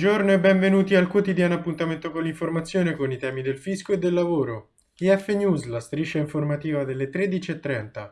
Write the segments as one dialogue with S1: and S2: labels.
S1: Buongiorno e benvenuti al quotidiano appuntamento con l'informazione con i temi del fisco e del lavoro. IF News, la striscia informativa delle 13.30.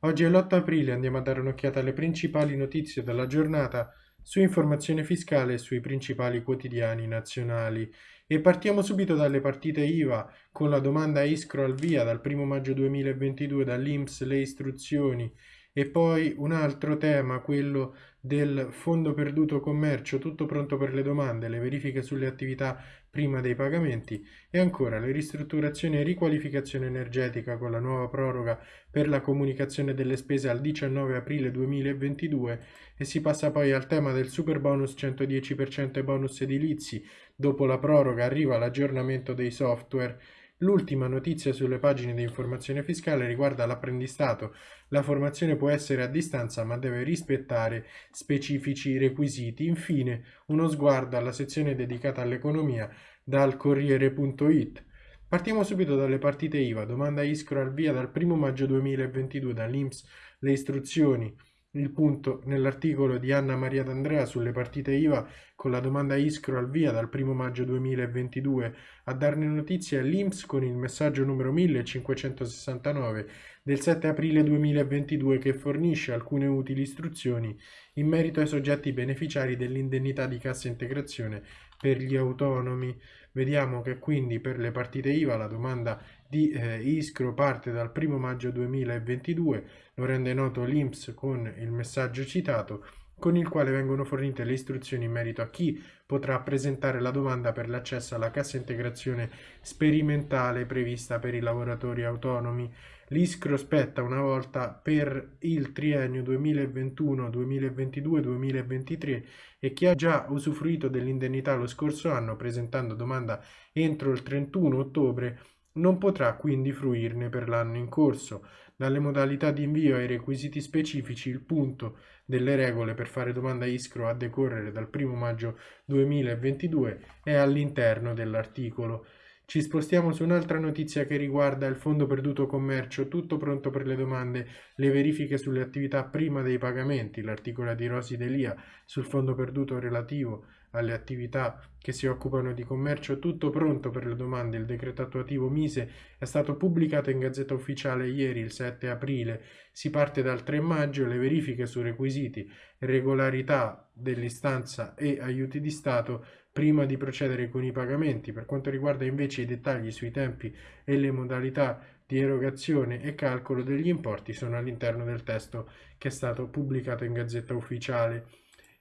S1: Oggi è l'8 aprile, andiamo a dare un'occhiata alle principali notizie della giornata su informazione fiscale e sui principali quotidiani nazionali. E partiamo subito dalle partite IVA con la domanda Iskro al via dal 1 maggio 2022 dall'Inps le istruzioni e poi un altro tema, quello del fondo perduto commercio, tutto pronto per le domande, le verifiche sulle attività prima dei pagamenti e ancora le ristrutturazioni e riqualificazione energetica con la nuova proroga per la comunicazione delle spese al 19 aprile 2022 e si passa poi al tema del super bonus 110% e bonus edilizi. Dopo la proroga arriva l'aggiornamento dei software L'ultima notizia sulle pagine di informazione fiscale riguarda l'apprendistato. La formazione può essere a distanza ma deve rispettare specifici requisiti. Infine, uno sguardo alla sezione dedicata all'economia dal Corriere.it. Partiamo subito dalle partite IVA. Domanda Iskro al via dal 1 maggio 2022 dall'Inps le istruzioni il punto nell'articolo di Anna Maria D'Andrea sulle partite IVA con la domanda Iskro al via dal 1 maggio 2022 a darne notizie all'Inps con il messaggio numero 1569 del 7 aprile 2022 che fornisce alcune utili istruzioni in merito ai soggetti beneficiari dell'indennità di cassa integrazione per gli autonomi. Vediamo che quindi per le partite IVA la domanda di eh, Iskro parte dal 1 maggio 2022, lo rende noto l'INPS con il messaggio citato con il quale vengono fornite le istruzioni in merito a chi potrà presentare la domanda per l'accesso alla cassa integrazione sperimentale prevista per i lavoratori autonomi. L'ISCRO spetta una volta per il triennio 2021, 2022, 2023 e chi ha già usufruito dell'indennità lo scorso anno presentando domanda entro il 31 ottobre non potrà quindi fruirne per l'anno in corso. Dalle modalità di invio ai requisiti specifici il punto delle regole per fare domanda ISCRO a decorrere dal 1 maggio 2022 è all'interno dell'articolo. Ci spostiamo su un'altra notizia che riguarda il fondo perduto commercio, tutto pronto per le domande, le verifiche sulle attività prima dei pagamenti, l'articolo di Rosi Delia sul fondo perduto relativo alle attività che si occupano di commercio, tutto pronto per le domande. Il decreto attuativo Mise è stato pubblicato in Gazzetta Ufficiale ieri, il 7 aprile. Si parte dal 3 maggio, le verifiche su requisiti, regolarità dell'istanza e aiuti di Stato prima di procedere con i pagamenti. Per quanto riguarda invece i dettagli sui tempi e le modalità di erogazione e calcolo degli importi sono all'interno del testo che è stato pubblicato in Gazzetta Ufficiale.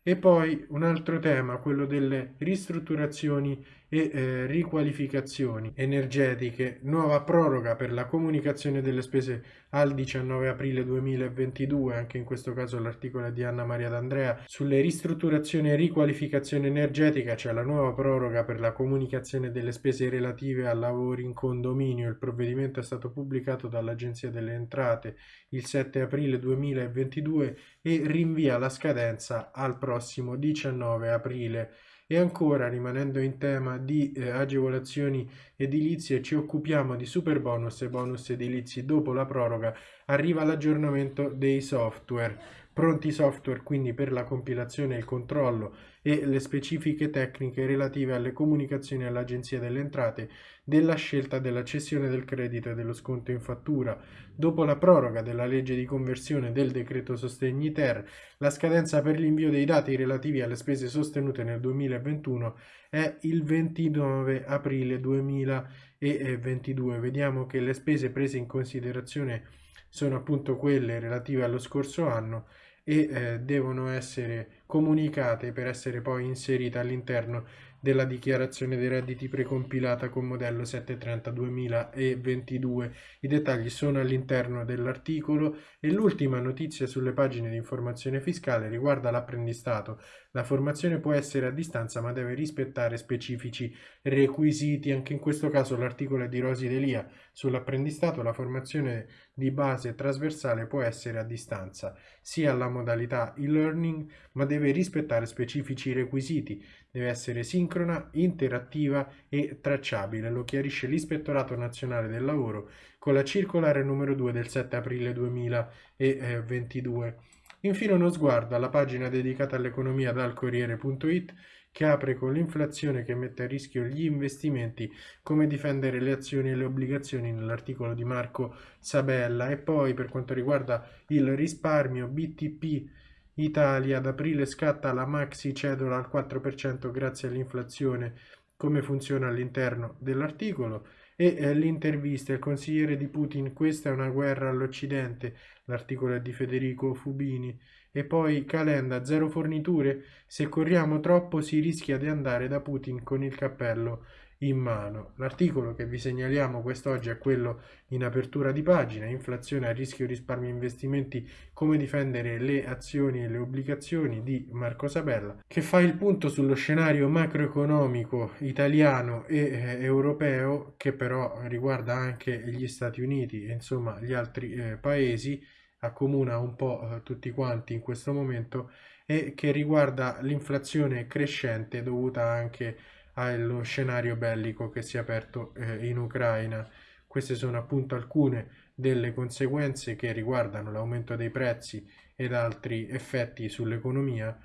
S1: E poi un altro tema, quello delle ristrutturazioni e eh, riqualificazioni energetiche, nuova proroga per la comunicazione delle spese al 19 aprile 2022, anche in questo caso l'articolo di Anna Maria D'Andrea, sulle ristrutturazioni e riqualificazione energetica c'è la nuova proroga per la comunicazione delle spese relative a lavori in condominio, il provvedimento è stato pubblicato dall'Agenzia delle Entrate il 7 aprile 2022 e rinvia la scadenza al prossimo 19 aprile e ancora, rimanendo in tema di eh, agevolazioni edilizie, ci occupiamo di super bonus e bonus edilizi. Dopo la proroga arriva l'aggiornamento dei software. Pronti software quindi per la compilazione e il controllo e le specifiche tecniche relative alle comunicazioni all'Agenzia delle Entrate della scelta della cessione del credito e dello sconto in fattura. Dopo la proroga della legge di conversione del decreto sostegni ter, la scadenza per l'invio dei dati relativi alle spese sostenute nel 2021 è il 29 aprile 2022. Vediamo che le spese prese in considerazione sono appunto quelle relative allo scorso anno e eh, devono essere comunicate per essere poi inserite all'interno della dichiarazione dei redditi precompilata con modello 730 2022. I dettagli sono all'interno dell'articolo e l'ultima notizia sulle pagine di informazione fiscale riguarda l'apprendistato. La formazione può essere a distanza ma deve rispettare specifici requisiti. Anche in questo caso l'articolo è di Rosi Delia sull'apprendistato. La formazione di base trasversale può essere a distanza sia alla modalità e-learning ma deve rispettare specifici requisiti. Deve essere sincrona interattiva e tracciabile, lo chiarisce l'Ispettorato Nazionale del Lavoro con la circolare numero 2 del 7 aprile 2022. Infine uno sguardo alla pagina dedicata all'economia dal Corriere.it che apre con l'inflazione che mette a rischio gli investimenti, come difendere le azioni e le obbligazioni nell'articolo di Marco Sabella. E poi per quanto riguarda il risparmio BTP Italia ad aprile scatta la maxi cedola al 4% grazie all'inflazione, come funziona all'interno dell'articolo. E eh, l'intervista il consigliere di Putin questa è una guerra all'Occidente l'articolo è di Federico Fubini e poi Calenda zero forniture? Se corriamo troppo si rischia di andare da Putin con il cappello in mano. L'articolo che vi segnaliamo quest'oggi è quello in apertura di pagina, inflazione a rischio risparmio investimenti, come difendere le azioni e le obbligazioni di Marco Sabella, che fa il punto sullo scenario macroeconomico italiano e eh, europeo, che però riguarda anche gli Stati Uniti e insomma gli altri eh, paesi, accomuna un po' eh, tutti quanti in questo momento e che riguarda l'inflazione crescente dovuta anche allo scenario bellico che si è aperto eh, in Ucraina. Queste sono appunto alcune delle conseguenze che riguardano l'aumento dei prezzi ed altri effetti sull'economia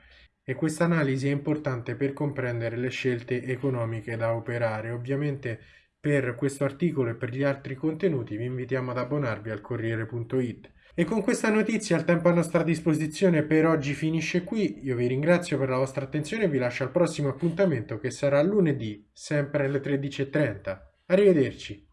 S1: e questa analisi è importante per comprendere le scelte economiche da operare. Ovviamente per questo articolo e per gli altri contenuti vi invitiamo ad abbonarvi al Corriere.it. E con questa notizia il tempo a nostra disposizione per oggi finisce qui. Io vi ringrazio per la vostra attenzione e vi lascio al prossimo appuntamento che sarà lunedì, sempre alle 13.30. Arrivederci.